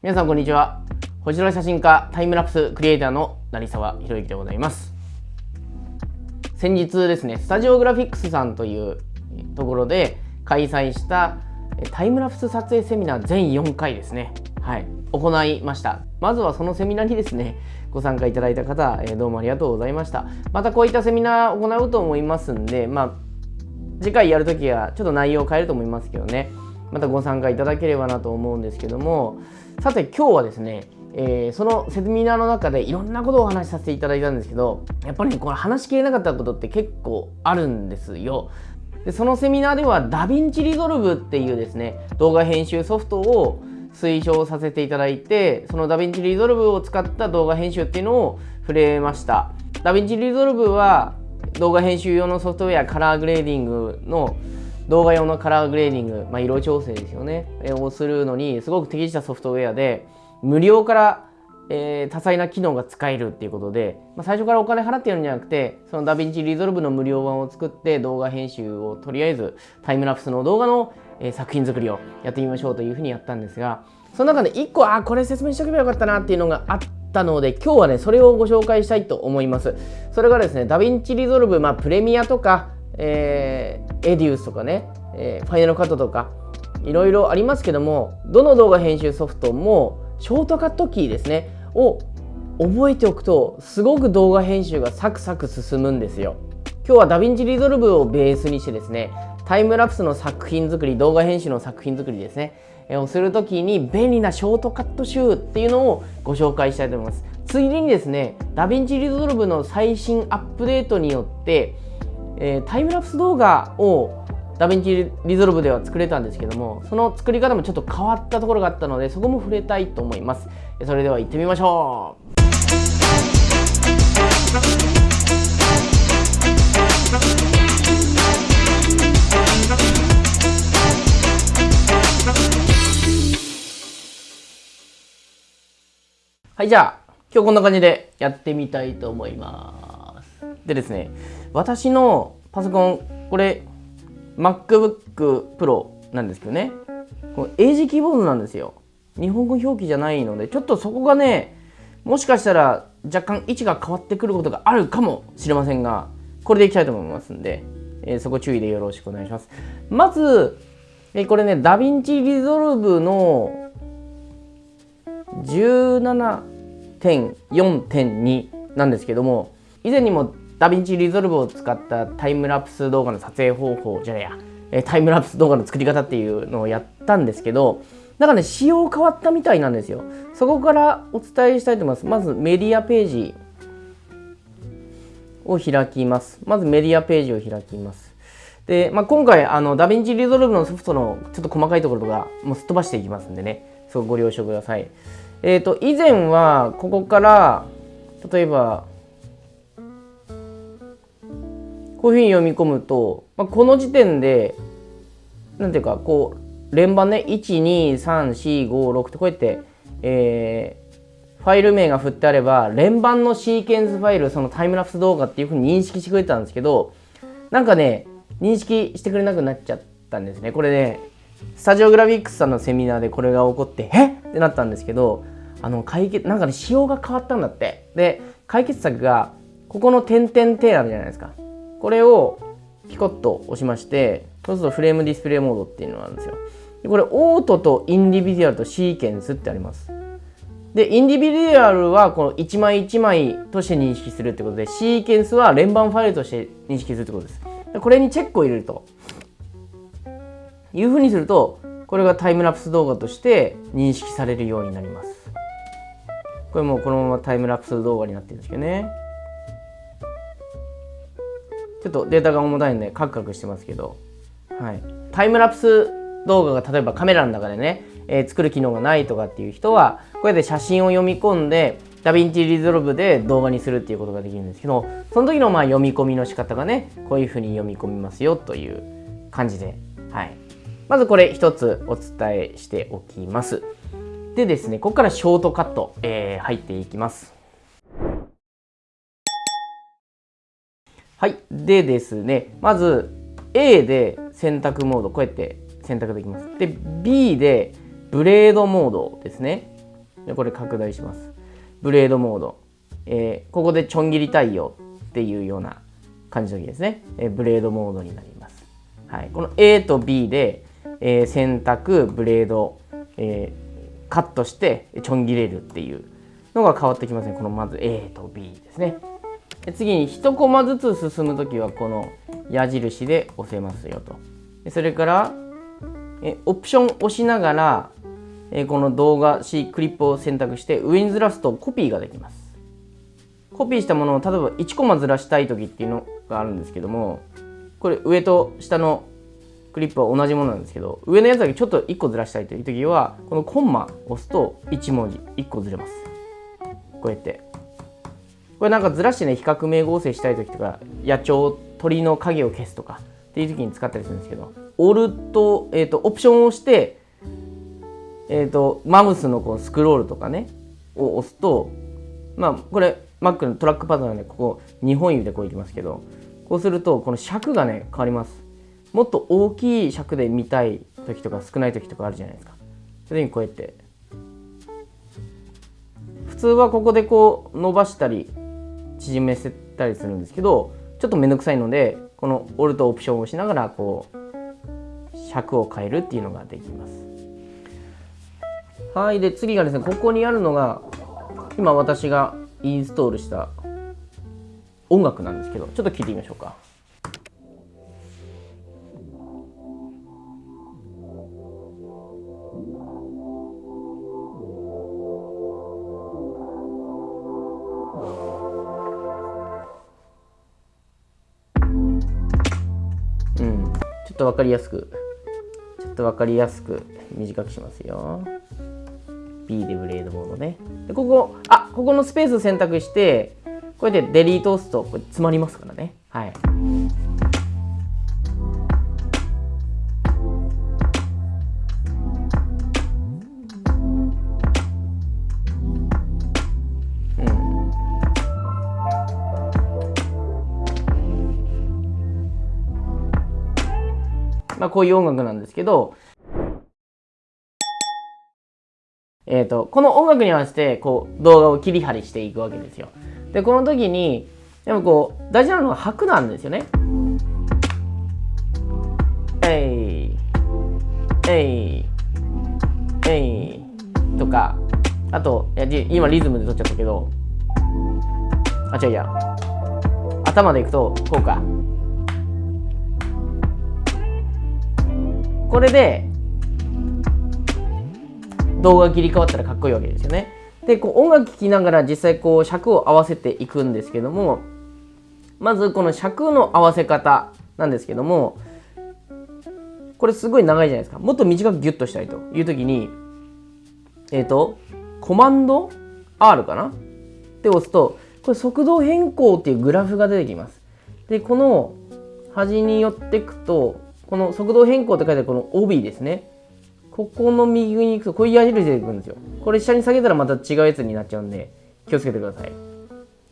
皆さんこんにちは。星空写真家タイムラプスクリエイターの成沢宏之でございます。先日ですねスタジオグラフィックスさんというところで開催したタイムラプス撮影セミナー全4回ですね。はい。行いました。まずはそのセミナーにですねご参加いただいた方、えどうもありがとうございました。またこういったセミナーを行うと思いますんでまあ次回やるときはちょっと内容を変えると思いますけどね。またご参加いただければなと思うんですけどもさて今日はですね、えー、そのセミナーの中でいろんなことをお話しさせていただいたんですけどやっぱりねこれ話しきれなかったことって結構あるんですよ。でそのセミナーでは DaVinci Resolve っていうですね動画編集ソフトを推奨させていただいてその DaVinci Resolve を使った動画編集っていうのを触れました DaVinci Resolve は動画編集用のソフトウェアカラーグレーディングの動画用のカラーグレーディング、まあ、色調整ですよね、えをするのにすごく適したソフトウェアで無料から、えー、多彩な機能が使えるっていうことで、まあ、最初からお金払ってるんじゃなくてその DaVinci Resolve の無料版を作って動画編集をとりあえずタイムラプスの動画の、えー、作品作りをやってみましょうというふうにやったんですがその中で1個あこれ説明しておけばよかったなっていうのがあったので今日はねそれをご紹介したいと思います。それがですね DaVinci Resolve、まあ、プレミアとかえー、 EDIUS とかね、えー、 Final Cut とかいろいろありますけどもどの動画編集ソフトもショートカットキーですねを覚えておくとすごく動画編集がサクサク進むんですよ。今日は DaVinci Resolve をベースにしてですねタイムラプスの作品作り動画編集の作品作りですねをするときに便利なショートカット集っていうのをご紹介したいと思います。ついでにですね DaVinci Resolve の最新アップデートによってえー、タイムラプス動画を DaVinci Resolve では作れたんですけどもその作り方もちょっと変わったところがあったのでそこも触れたいと思います。それでは行ってみましょう。はいじゃあ今日こんな感じでやってみたいと思います。でですね私のパソコンこれ MacBook Pro なんですけどね。この英字キーボードなんですよ。日本語表記じゃないのでちょっとそこがねもしかしたら若干位置が変わってくることがあるかもしれませんがこれでいきたいと思いますんで、えー、そこ注意でよろしくお願いします。まず、えー、これね DaVinci Resolve の17.4.2なんですけども以前にも DaVinci Resolve を使ったタイムラプス動画の撮影方法じゃねえや、えタイムラプス動画の作り方っていうのをやったんですけど、なんかね、仕様変わったみたいなんですよ。そこからお伝えしたいと思います。まずメディアページを開きます。まずメディアページを開きます。で、まあ、今回、あの、 DaVinci Resolve のソフトのちょっと細かいところとか、もうすっ飛ばしていきますんでね、そこご了承ください。えっ、ー、と、以前は、ここから、例えば、こういうふうに読み込むと、まあ、この時点でなんていうかこう連番ね123456ってこうやって、えー、ファイル名が振ってあれば連番のシーケンスファイルそのタイムラプス動画っていうふうに認識してくれたんですけどなんかね認識してくれなくなっちゃったんですね。これねスタジオグラフィックスさんのセミナーでこれが起こってえってなったんですけどあの解決なんかね仕様が変わったんだって。で解決策がここの点々点あるじゃないですか。これをピコッと押しましてそうするとフレームディスプレイモードっていうのがあるんですよ。でこれオートとインディビデュアルとシーケンスってあります。でインディビデュアルはこの1枚1枚として認識するってことでシーケンスは連番ファイルとして認識するってことです。でこれにチェックを入れると。いうふうにするとこれがタイムラプス動画として認識されるようになります。これもこのままタイムラプス動画になってるんですけどね。っとデータが重たいんでカクカクしてますけど、はい、タイムラプス動画が例えばカメラの中でね、えー、作る機能がないとかっていう人はこうやって写真を読み込んで DaVinci Resolve で動画にするっていうことができるんですけどその時のまあ読み込みの仕方がねこういうふうに読み込みますよという感じで、はい、まずこれ一つお伝えしておきます。でですねここからショートカット、えー、入っていきます。はい。でですね、まず A で選択モード、こうやって選択できます。で、B でブレードモードですね。これ拡大します。ブレードモード、えー、ここでちょん切り対応っていうような感じの時ですね、えー、ブレードモードになります、はい、この A と B で、えー、選択ブレード、え、カットしてちょん切れるっていうのが変わってきますねこのまず A と B ですね。次に1コマずつ進む時はこの矢印で押せますよと。でそれからえオプション押しながらえこの動画 C クリップを選択して上にずらすとコピーができます。コピーしたものを例えば1コマずらしたい時っていうのがあるんですけどもこれ上と下のクリップは同じものなんですけど上のやつだけちょっと1個ずらしたいという時はこのコンマ押すと1文字1個ずれます。こうやって。これなんかずらしてね比較名合成したい時とか野鳥鳥の影を消すとかっていう時に使ったりするんですけどオルト、えーと、オプションを押してえーと、マウスのこうスクロールとかねを押すとまあこれ Mac のトラックパッドなんでここ2本指でこういきますけどこうするとこの尺がね変わります。もっと大きい尺で見たい時とか少ない時とかあるじゃないですか。それにこうやって。普通はここでこう伸ばしたり縮めせたりするんですけどちょっと面倒くさいのでこのオルトオプションを押しながらこう尺を変えるっていうのができます。はい。で次がですねここにあるのが今私がインストールした音楽なんですけどちょっと聞いてみましょうか。と分かりやすくちょっと分かりやすく短くしますよ。B でブレードモードね。で、ここ、あ、ここのスペース選択して、こうやってデリート押すと、これ詰まりますからね。はい。まあ、こういう音楽なんですけど、えーと、この音楽に合わせてこう動画を切り張りしていくわけですよ。でこの時にでもこう大事なのは拍なんですよね。えいえいえいとかあとや今リズムで撮っちゃったけどあ違ういや頭でいくとこうかこれで動画切り替わったらかっこいいわけですよね。でこう音楽聴きながら実際こう尺を合わせていくんですけどもまずこの尺の合わせ方なんですけどもこれすごい長いじゃないですか。もっと短くギュッとしたいという時にえっ、ー、とコマンド R かな？って押すとこれ速度変更っていうグラフが出てきます。でこの端に寄ってくとこの速度変更って書いてあるこの帯ですね。ここの右に行くとこういう矢印出てくるんですよ。これ下に下げたらまた違うやつになっちゃうんで気をつけてください。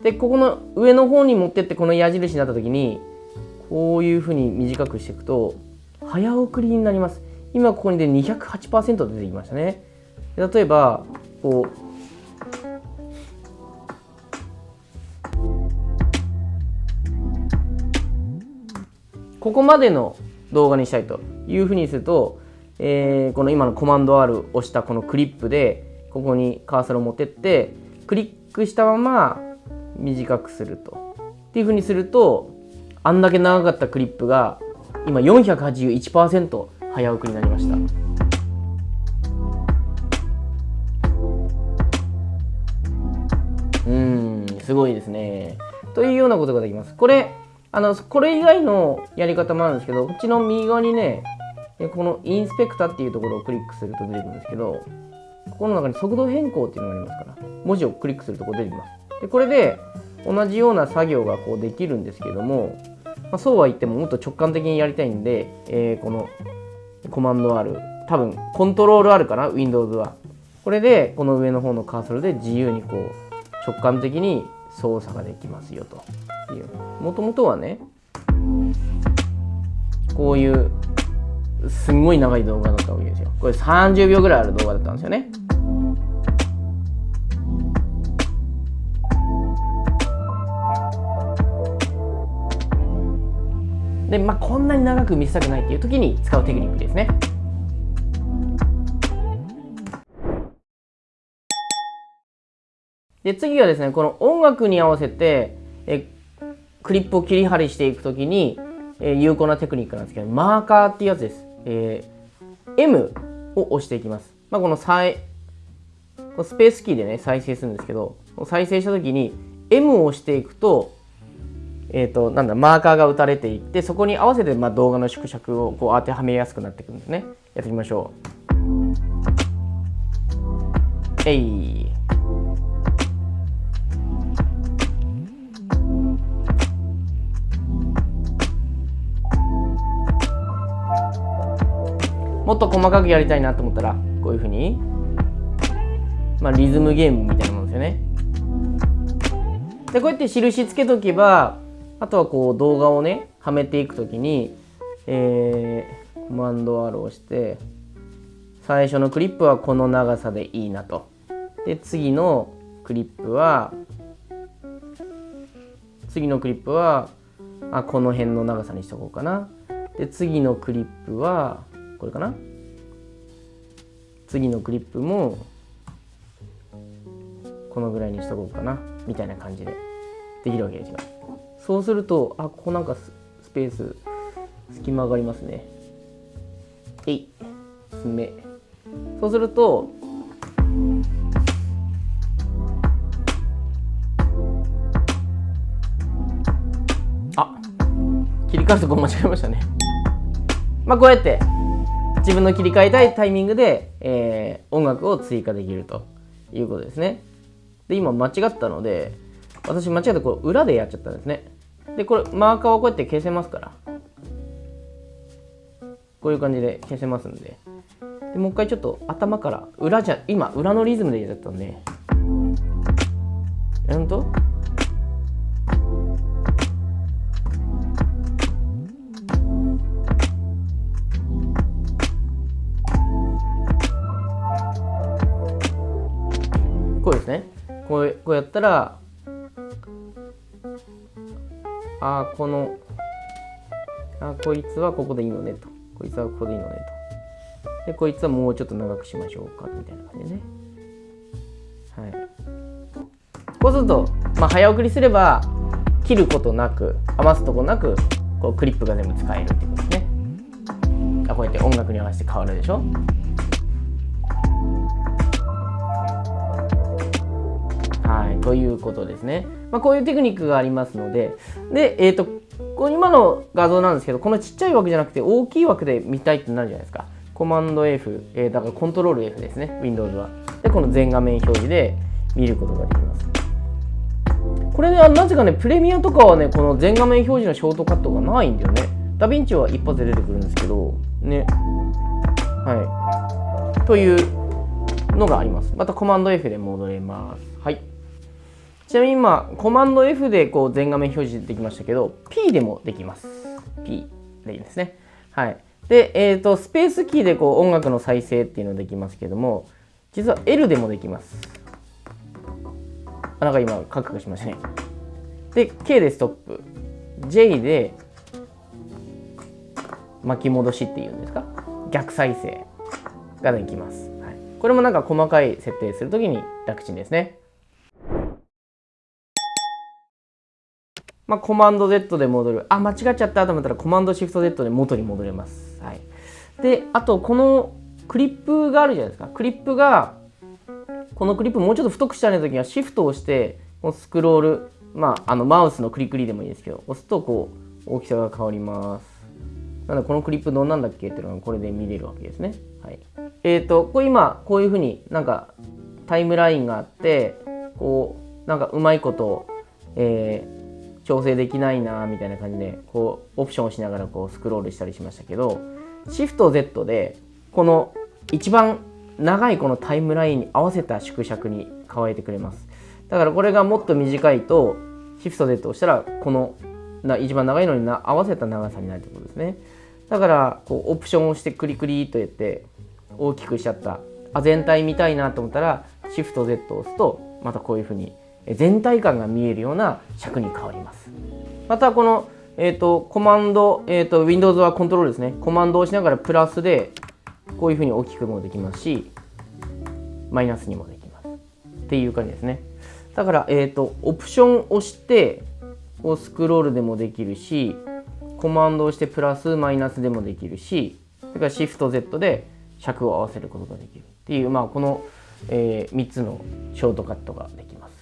でここの上の方に持ってってこの矢印になった時にこういうふうに短くしていくと早送りになります。今ここにで208%出てきましたね。例えばこうここまでの動画にしたいというふうにするとえー、この今のコマンド R を押したこのクリップでここにカーソルを持ってってクリックしたまま短くすると。っていうふうにするとあんだけ長かったクリップが今481%早送りになりました。うんすごいですね。というようなことができます。これあのこれ以外のやり方もあるんですけどこっちの右側にねこのインスペクタっていうところをクリックすると出てくるんですけどここの中に速度変更っていうのがありますから文字をクリックするとこ出てきます。でこれで同じような作業がこうできるんですけども、まあ、そうは言ってももっと直感的にやりたいんで、えー、このコマンド R 多分コントロール R かな Windows は。これでこの上の方のカーソルで自由にこう直感的に操作ができますよと。っていう。もともとはねこういうすんごい長い動画だったわけですよこれ30秒ぐらいある動画だったんですよね。でまあこんなに長く見せたくないっていう時に使うテクニックですね。で次はですねこの音楽に合わせてえクリップを切り張りしていく時に、え有効なテクニックなんですけどマーカーっていうやつです、えー、M を押していきます、まあ、この再スペースキーでね再生するんですけど再生した時に M を押していくとえーと、なんだマーカーが打たれていってそこに合わせてまあ動画の縮尺をこう当てはめやすくなってくるんですね。やってみましょう。えい。もっと細かくやりたいなと思ったらこういうふうに、まあ、リズムゲームみたいなものですよね。でこうやって印つけとけばあとはこう動画をねはめていく時に、えー、コマンド R を押して最初のクリップはこの長さでいいなと。で次のクリップは次のクリップはあこの辺の長さにしとこうかな。で次のクリップはこれかな？次のクリップもこのぐらいにしとこうかなみたいな感じでできるわけですよ。そうするとあここなんかスペース隙間がありますね。えい爪そうするとあ切り替えるとこ間違えましたね。まあこうやって自分の切り替えたいタイミングで、えー、音楽を追加できるということですね。で、今間違ったので、私間違ってこう裏でやっちゃったんですね。で、これマーカーをこうやって消せますから。こういう感じで消せますんで。でもう一回ちょっと頭から裏じゃ、今裏のリズムでやっちゃったんで。やるとこうですね。こうこうやったらあこのあこいつはここでいいのねと。こいつはここでいいのねと。でこいつはもうちょっと長くしましょうかみたいな感じでね。はい。こうすると、まあ、早送りすれば切ることなく余すとこなくこうクリップが全部使えるってことですね。あこうやって音楽に合わせて変わるでしょ。ということですね。まあ、こういうテクニックがありますので、で、えっ、ー、と、こ今の画像なんですけど、このちっちゃい枠じゃなくて大きい枠で見たいってなるじゃないですか。コマンド F、えー、だからコントロール F ですね、Windows は。で、この全画面表示で見ることができます。これね、なぜかね、プレミアとかはね、この全画面表示のショートカットがないんだよね。ダヴィンチは一発で出てくるんですけど、ね。はい。というのがあります。またコマンド F で戻れます。はい。ちなみに今、コマンド F でこう全画面表示できましたけど、P でもできます。P でいいですね。はい。で、えっ、ー、と、スペースキーでこう音楽の再生っていうのできますけども、実は L でもできます。あ、なんか今、カクカクしましたね。で、K でストップ。J で巻き戻しっていうんですか？逆再生ができます。はい、これもなんか細かい設定するときに楽ちんですね。まあ、コマンド Z で戻る。あ、間違っちゃったと思ったらコマンドシフト Z で元に戻れます。はい。で、あと、このクリップがあるじゃないですか。クリップが、このクリップもうちょっと太くしたいときはシフトをして、このスクロール、まあ、あのマウスのクリクリでもいいですけど、押すとこう、大きさが変わります。なので、このクリップどんなんだっけっていうのがこれで見れるわけですね。はい。えっ、ー、と、これ今、こういうふうになんかタイムラインがあって、こう、なんかうまいこと、えー、調整できないなみたいな感じでこうオプションをしながらこうスクロールしたりしましたけどシフト Z でこの一番長いこのタイムラインに合わせた縮尺に変えてくれます。だからこれがもっと短いとシフト Z をしたらこのな一番長いのにな合わせた長さになるってことですね。だからこうオプションをしてクリクリとやって大きくしちゃったあ全体見たいなと思ったらシフト Z を押すとまたこういうふうに全体感が見えるような尺に変わりますまたこのえ、ー、と、コマンド、え、ー、と、Windows はコントロールですね。コマンドを押しながらプラスで、こういうふうに大きくもできますし、マイナスにもできます。っていう感じですね。だから、えっ、ー、と、オプションを押して、こうスクロールでもできるし、コマンドをしてプラス、マイナスでもできるし、それから Shift Z で尺を合わせることができるっていう、まあ、この、えー、3つのショートカットができます。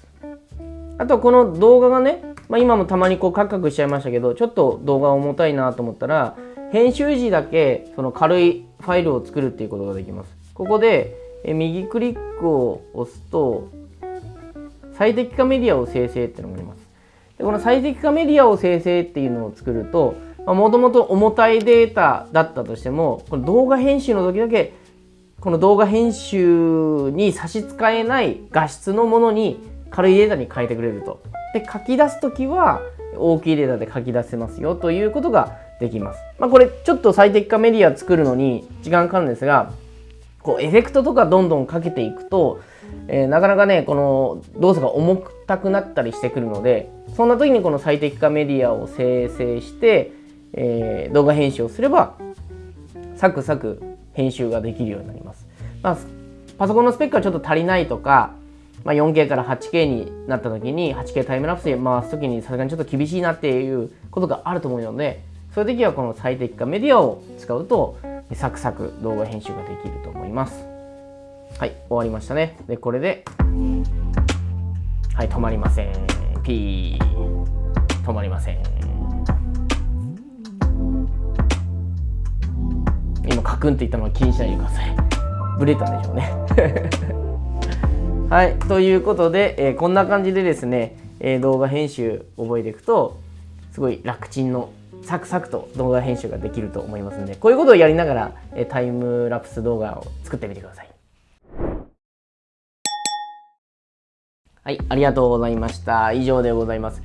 あとこの動画がね、まあ、今もたまにこうカクカクしちゃいましたけどちょっと動画重たいなと思ったら編集時だけその軽いファイルを作るっていうことができます。ここで右クリックを押すと最適化メディアを生成っていうのがあります。でこの最適化メディアを生成っていうのを作るともともと重たいデータだったとしてもこの動画編集の時だけこの動画編集に差し支えない画質のものに軽いデータに変えてくれると。で書き出す時は大きいデータで書き出せますよということができます。まあ、これちょっと最適化メディア作るのに時間かかるんですがこうエフェクトとかどんどんかけていくと、えー、なかなかねこの動作が重たくなったりしてくるのでそんな時にこの最適化メディアを生成して、えー、動画編集をすればサクサク編集ができるようになります。まあ、パソコンのスペックがちょっと足りないとかまあ、4K から 8K になった時に 8K タイムラプスで回す時にさすがにちょっと厳しいなっていうことがあると思うのでそういう時はこの最適化メディアを使うとサクサク動画編集ができると思います。はい終わりましたね。でこれではい止まりません。ピー。止まりません。今カクンって言ったのは気にしないでください。ブレたんでしょうね。はい、ということで、えー、こんな感じでですね、えー、動画編集覚えていくとすごい楽ちんのサクサクと動画編集ができると思いますのでこういうことをやりながら、えー、タイムラプス動画を作ってみてください。はい、ありがとうございました。以上でございます。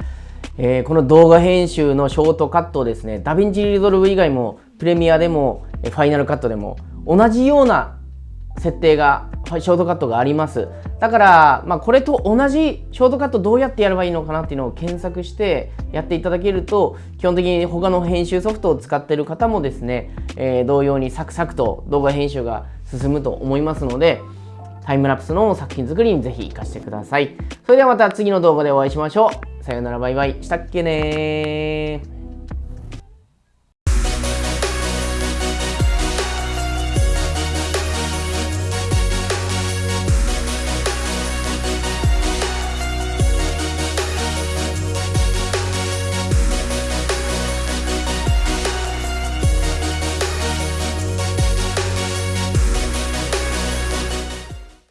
えー、この動画編集のショートカットをですね、 DaVinci Resolve 以外も、プレミアでも、 Final Cut でも、同じような設定がショートカットがあります。だから、まあ、これと同じショートカットどうやってやればいいのかなっていうのを検索してやっていただけると基本的に他の編集ソフトを使ってる方もですね、えー、同様にサクサクと動画編集が進むと思いますのでタイムラプスの作品作りにぜひ活かしてください。それではまた次の動画でお会いしましょう。さようならバイバイ。したっけね